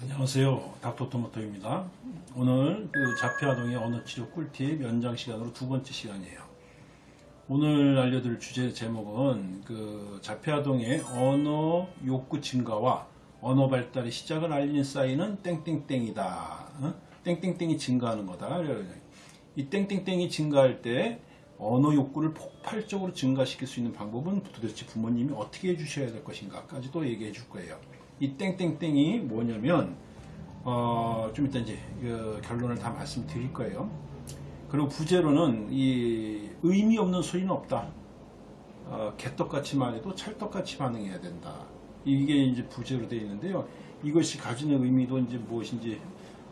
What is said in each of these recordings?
안녕하세요. 닥터토마토입니다. 오늘 그 자폐아동의 언어치료 꿀팁 연장 시간으로 두 번째 시간이에요. 오늘 알려드릴 주제 제목은 그 자폐아동의 언어 욕구 증가와 언어 발달의 시작을 알리는 사인은 땡땡땡이다. 어? 땡땡땡이 증가하는 거다. 이 땡땡땡이 증가할 때 언어 욕구를 폭발적으로 증가시킬 수 있는 방법은 도대체 부모님이 어떻게 해주셔야 될 것인가까지도 얘기해 줄 거예요. 이 땡땡땡이 뭐냐면 어, 좀 이따 이제 그 결론을 다 말씀드릴 거예요. 그리고 부제로는 이 의미 없는 소리는 없다. 어, 개떡같이 말해도 찰떡같이 반응해야 된다. 이게 이제 부제로 되어 있는데요. 이것이 가지는 의미도 이제 무엇인지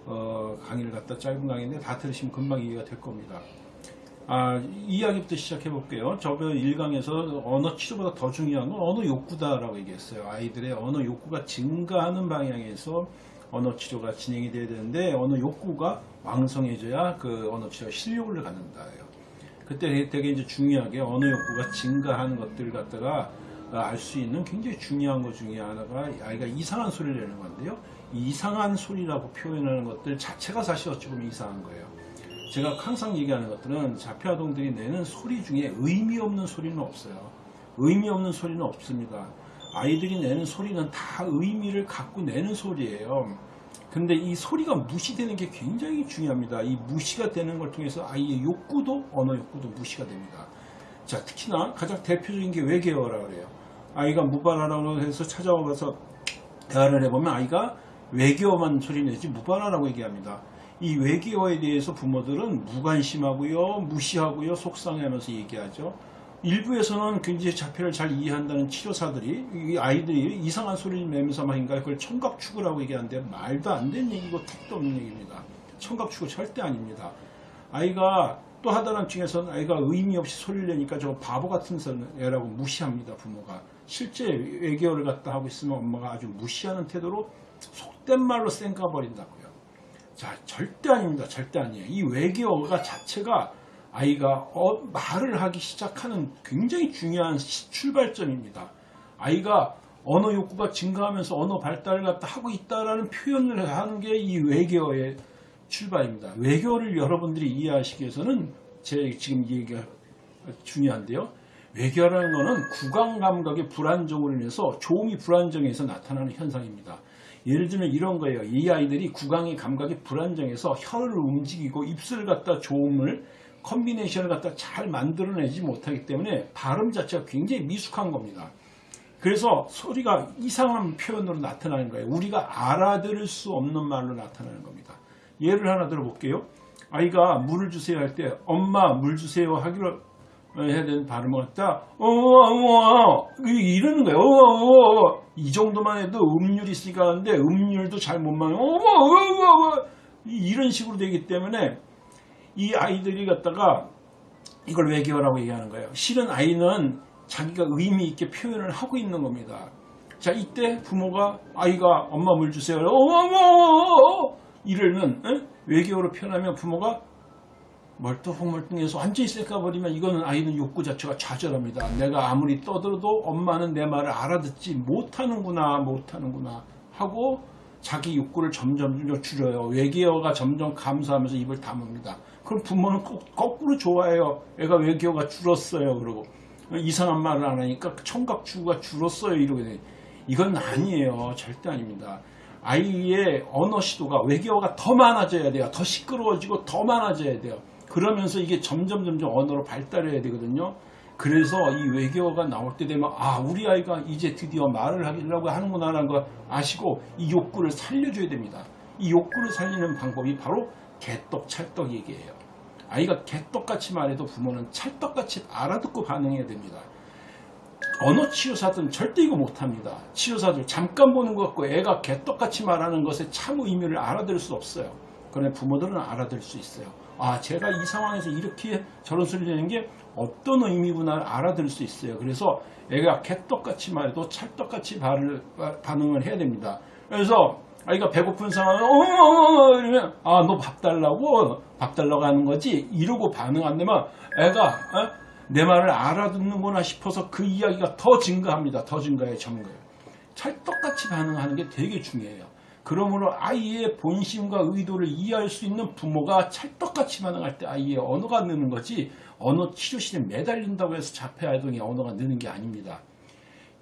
어, 강의를 갖다 짧은 강의인데 다 들으시면 금방 이해가 될 겁니다. 아, 이야기부터 시작해 볼게요. 저번 1강에서 언어 치료보다 더 중요한 건 언어 욕구다라고 얘기했어요. 아이들의 언어 욕구가 증가하는 방향에서 언어 치료가 진행이 돼야 되는데 언어 욕구가 왕성해져야 그 언어 치료 실력을 갖는다예요. 그때 되게 이제 중요하게 언어 욕구가 증가하는 것들을 갖다가 알 수 있는 굉장히 중요한 것 중에 하나가 아이가 이상한 소리를 내는 건데요. 이 이상한 소리라고 표현하는 것들 자체가 사실 어찌 보면 이상한 거예요. 제가 항상 얘기하는 것들은 자폐아동들이 내는 소리 중에 의미 없는 소리는 없어요. 의미 없는 소리는 없습니다. 아이들이 내는 소리는 다 의미를 갖고 내는 소리예요. 근데 이 소리가 무시되는 게 굉장히 중요합니다. 이 무시가 되는 걸 통해서 아이의 욕구도 언어 욕구도 무시가 됩니다. 자 특히나 가장 대표적인 게 외계어라 그래요. 아이가 무발하라고 해서 찾아와서 대화를 해보면 아이가 외계어만 소리 내지 무발하라고 얘기합니다. 이 외계어에 대해서 부모들은 무관심하고요, 무시하고요, 속상해하면서 얘기하죠. 일부에서는 굉장히 자폐를 잘 이해한다는 치료사들이 이 아이들이 이상한 소리를 내면서 말인가 그걸 청각추구라고 얘기하는데 말도 안 되는 얘기고 택도 없는 얘기입니다. 청각추구 절대 아닙니다. 아이가 또 하다란 중에서는 아이가 의미 없이 소리를 내니까 저 바보 같은 애라고 무시합니다. 부모가. 실제 외계어를 갖다 하고 있으면 엄마가 아주 무시하는 태도로 속된 말로 쌩까버린다고요. 자 절대 아닙니다. 절대 아니에요. 이 외계어가 자체가 아이가 어, 말을 하기 시작하는 굉장히 중요한 출발점입니다. 아이가 언어 욕구가 증가하면서 언어 발달을 갖다 하고 있다라는 표현을 하는 게 이 외계어의 출발입니다. 외계어를 여러분들이 이해하시기 위해서는 제 지금 얘기가 중요한데요. 외계어라는 것은 구강 감각의 불안정으로 인해서 조음이 불안정해서 나타나는 현상입니다. 예를 들면 이런 거예요. 이 아이들이 구강의 감각이 불안정해서 혀를 움직이고 입술을 갖다 조음을 컨비네이션을 갖다 잘 만들어내지 못하기 때문에 발음 자체가 굉장히 미숙한 겁니다. 그래서 소리가 이상한 표현으로 나타나는 거예요. 우리가 알아들을 수 없는 말로 나타나는 겁니다. 예를 하나 들어볼게요. 아이가 물을 주세요 할 때 엄마 물 주세요 하기로 해야 되는 발음을 갖다 어어 이러는 거예요. 어어 이 정도만 해도 음률이 있으니까 하는데 음률도 잘 못 맞는 이런 식으로 되기 때문에 이 아이들이 갖다가 이걸 외계어라고 얘기하는 거예요. 실은 아이는 자기가 의미 있게 표현을 하고 있는 겁니다. 자 이때 부모가 아이가 엄마 물 주세요. 어머 이러면 에? 외계어로 표현하면 부모가 멀뚱멀뚱해서 완전히 쌩까버리면 이거는 아이는 욕구 자체가 좌절합니다. 내가 아무리 떠들어도 엄마는 내 말을 알아듣지 못하는구나 못하는구나 하고 자기 욕구를 점점 줄여요. 외계어가 점점 감소하면서 입을 다뭅니다. 그럼 부모는 거꾸로 좋아해요. 애가 외계어가 줄었어요. 그러고 이상한 말을 안 하니까 청각 추구가 줄었어요. 이러게 돼. 이건 아니에요. 절대 아닙니다. 아이의 언어 시도가 외계어가 더 많아져야 돼요. 더 시끄러워지고 더 많아져야 돼요. 그러면서 이게 점점 점점 언어로 발달해야 되거든요. 그래서 이 외계어가 나올 때 되면 아 우리 아이가 이제 드디어 말을 하려고 하는구나 라는 걸 아시고 이 욕구를 살려줘야 됩니다. 이 욕구를 살리는 방법이 바로 개떡 찰떡 얘기예요. 아이가 개떡같이 말해도 부모는 찰떡같이 알아듣고 반응해야 됩니다. 언어 치료사들은 절대 이거 못합니다. 치료사들 잠깐 보는 것 같고 애가 개떡같이 말하는 것의 참 의미를 알아들을 수 없어요. 그런데 부모들은 알아들을 수 있어요. 아 제가 이 상황에서 이렇게 저런 소리 내는 게 어떤 의미구나를 알아들을 수 있어요. 그래서 애가 개떡같이 말해도 찰떡같이 반응을 해야 됩니다. 그래서 아이가 배고픈 상황에 어머머머 이러면 아 너 밥 달라고 밥 달라고 하는 거지 이러고 반응 안 되면 애가 어? 내 말을 알아듣는구나 싶어서 그 이야기가 더 증가합니다. 더 증가해 점거해요. 찰떡같이 반응하는 게 되게 중요해요. 그러므로 아이의 본심과 의도를 이해할 수 있는 부모가 찰떡같이 반응할 때 아이의 언어가 느는 거지 언어 치료실에 매달린다고 해서 자폐 아동의 언어가 느는 게 아닙니다.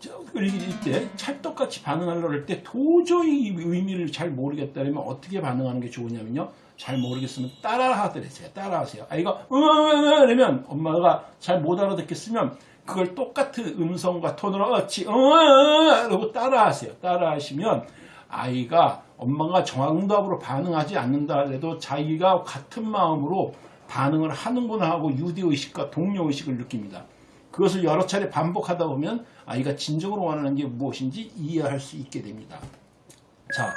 저, 그리고 이때 찰떡같이 반응하려고 할 때 도저히 의미를 잘 모르겠다면 어떻게 반응하는 게 좋으냐면요. 잘 모르겠으면 따라하더래요. 따라하세요. 아이가 으으으 이러면 엄마가 잘 못 알아듣겠으면 그걸 똑같은 음성과 톤으로 어치 으으으 이러고 따라하세요. 따라하시면 아이가 엄마가 정답으로 반응하지 않는다 해도 자기가 같은 마음으로 반응을 하는구나 하고 유대의식과 동료의식을 느낍니다. 그것을 여러 차례 반복하다 보면 아이가 진정으로 원하는 게 무엇인지 이해할 수 있게 됩니다. 자,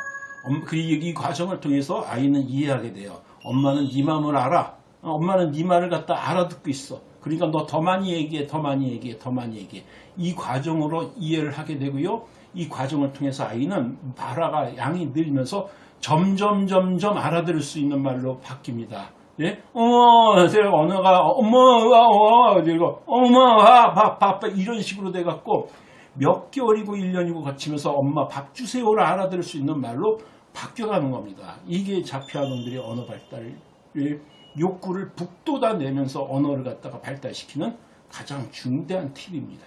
엄- 그 이, 이 과정을 통해서 아이는 이해하게 돼요. 엄마는 네 마음을 알아. 어, 엄마는 네 말을 갖다 알아듣고 있어. 그러니까 너 더 많이 얘기해, 더 많이 얘기해, 더 많이 얘기해. 이 과정으로 이해를 하게 되고요. 이 과정을 통해서 아이는 발화가 양이 늘면서 점점 점점 알아들을 수 있는 말로 바뀝니다. 예? 어머, 언어가 어머, 와, 와, 이거 어머, 와, 밥, 밥, 밥 이런 식으로 돼 갖고 몇 개월이고 1년이고 거치면서 엄마 밥 주세요를 알아들을 수 있는 말로 바뀌어가는 겁니다. 이게 자폐아동들의 언어 발달을 욕구를 북돋아내면서 언어를 갖다가 발달시키는 가장 중대한 팁입니다.